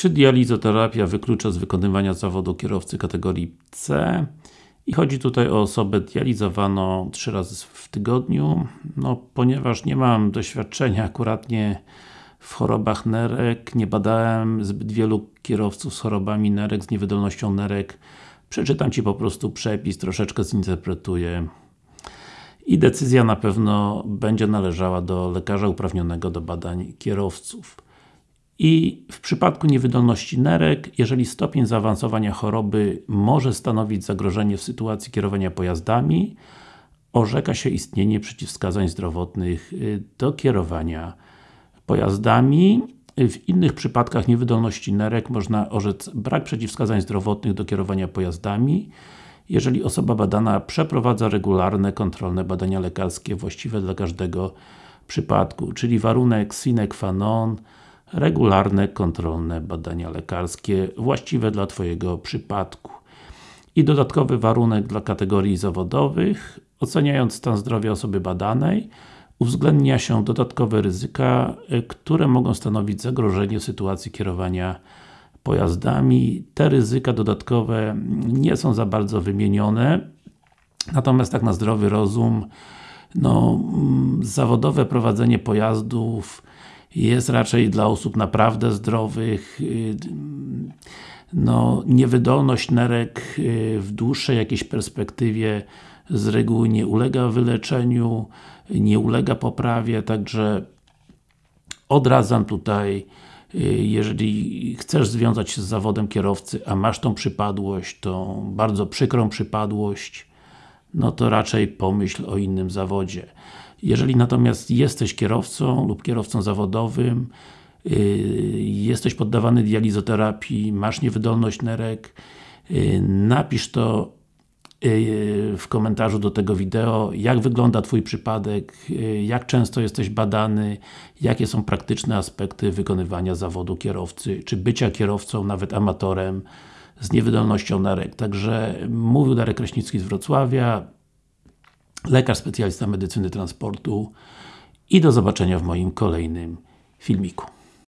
Czy dializoterapia wyklucza z wykonywania zawodu kierowcy kategorii C? I chodzi tutaj o osobę dializowaną 3 razy w tygodniu, no ponieważ nie mam doświadczenia akuratnie w chorobach nerek, nie badałem zbyt wielu kierowców z chorobami nerek, z niewydolnością nerek, przeczytam Ci po prostu przepis, troszeczkę zinterpretuję i decyzja na pewno będzie należała do lekarza uprawnionego do badań kierowców. I w przypadku niewydolności nerek, jeżeli stopień zaawansowania choroby może stanowić zagrożenie w sytuacji kierowania pojazdami, orzeka się istnienie przeciwwskazań zdrowotnych y, do kierowania pojazdami. W innych przypadkach niewydolności nerek można orzec brak przeciwwskazań zdrowotnych do kierowania pojazdami, jeżeli osoba badana przeprowadza regularne, kontrolne badania lekarskie właściwe dla każdego przypadku, czyli warunek sine qua non regularne, kontrolne badania lekarskie właściwe dla Twojego przypadku. I dodatkowy warunek dla kategorii zawodowych, oceniając stan zdrowia osoby badanej, uwzględnia się dodatkowe ryzyka, które mogą stanowić zagrożenie sytuacji kierowania pojazdami. Te ryzyka dodatkowe nie są za bardzo wymienione, natomiast tak na zdrowy rozum no, zawodowe prowadzenie pojazdów jest raczej dla osób naprawdę zdrowych. No, niewydolność nerek w dłuższej jakiejś perspektywie z reguły nie ulega wyleczeniu, nie ulega poprawie, także odradzam tutaj jeżeli chcesz związać się z zawodem kierowcy, a masz tą przypadłość, tą bardzo przykrą przypadłość, no to raczej pomyśl o innym zawodzie. Jeżeli natomiast jesteś kierowcą lub kierowcą zawodowym, yy, jesteś poddawany dializoterapii, masz niewydolność nerek, yy, napisz to yy, w komentarzu do tego wideo, jak wygląda Twój przypadek, jak często jesteś badany, jakie są praktyczne aspekty wykonywania zawodu kierowcy, czy bycia kierowcą, nawet amatorem z niewydolnością nerek. Także mówił Darek Kraśnicki z Wrocławia, lekarz specjalista medycyny transportu i do zobaczenia w moim kolejnym filmiku.